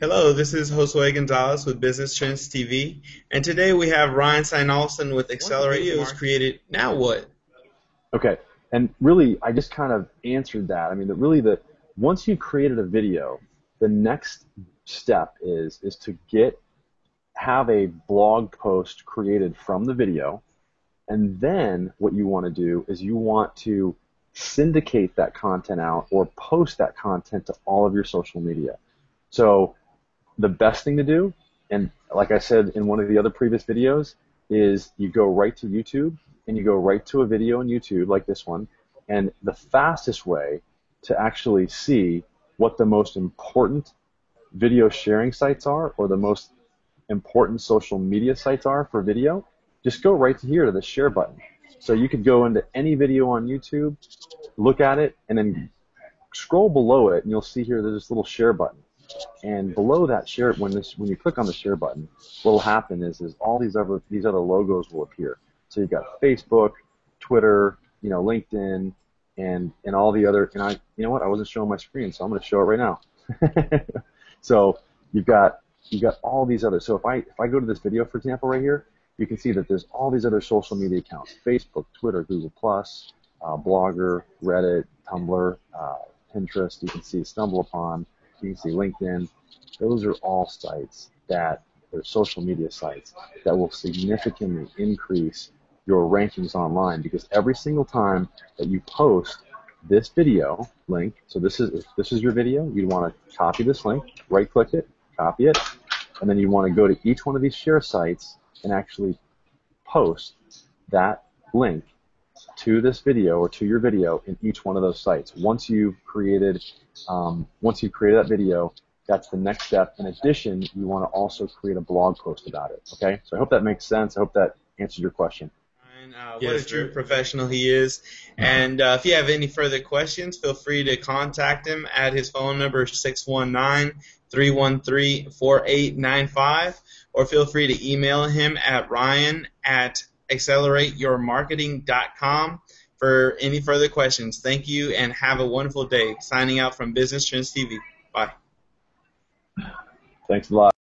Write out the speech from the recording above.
Hello, this is Josue Gonzalez with Business Trends TV, and today we have Ryan Steinolson with Accelerate Videos created. Now what? Okay, and really, I just kind of answered that. I mean, that really, the once you've created a video, the next step is is to get have a blog post created from the video, and then what you want to do is you want to syndicate that content out or post that content to all of your social media. So the best thing to do, and like I said in one of the other previous videos, is you go right to YouTube and you go right to a video on YouTube like this one, and the fastest way to actually see what the most important video sharing sites are or the most important social media sites are for video, just go right to here to the share button. So you could go into any video on YouTube, look at it, and then scroll below it, and you'll see here there's this little share button. And below that share, when this, when you click on the share button, what will happen is, is all these other these other logos will appear. So you've got Facebook, Twitter, you know, LinkedIn, and and all the other. And I, you know what? I wasn't showing my screen, so I'm going to show it right now. so you've got you've got all these other. So if I if I go to this video, for example, right here, you can see that there's all these other social media accounts: Facebook, Twitter, Google Plus, uh, Blogger, Reddit, Tumblr, uh, Pinterest. You can see StumbleUpon LinkedIn. Those are all sites that are social media sites that will significantly increase your rankings online because every single time that you post this video link, so this is if this is your video, you'd want to copy this link, right click it, copy it, and then you want to go to each one of these share sites and actually post that link to this video or to your video in each one of those sites. Once you've created, um, once you've created that video, that's the next step. In addition, you want to also create a blog post about it. Okay, so I hope that makes sense. I hope that answers your question. Uh, what yes, a true professional he is. And uh, if you have any further questions, feel free to contact him at his phone number 619 313 4895, or feel free to email him at ryan at accelerateyourmarketing.com for any further questions. Thank you and have a wonderful day. Signing out from Business Trends TV. Bye. Thanks a lot.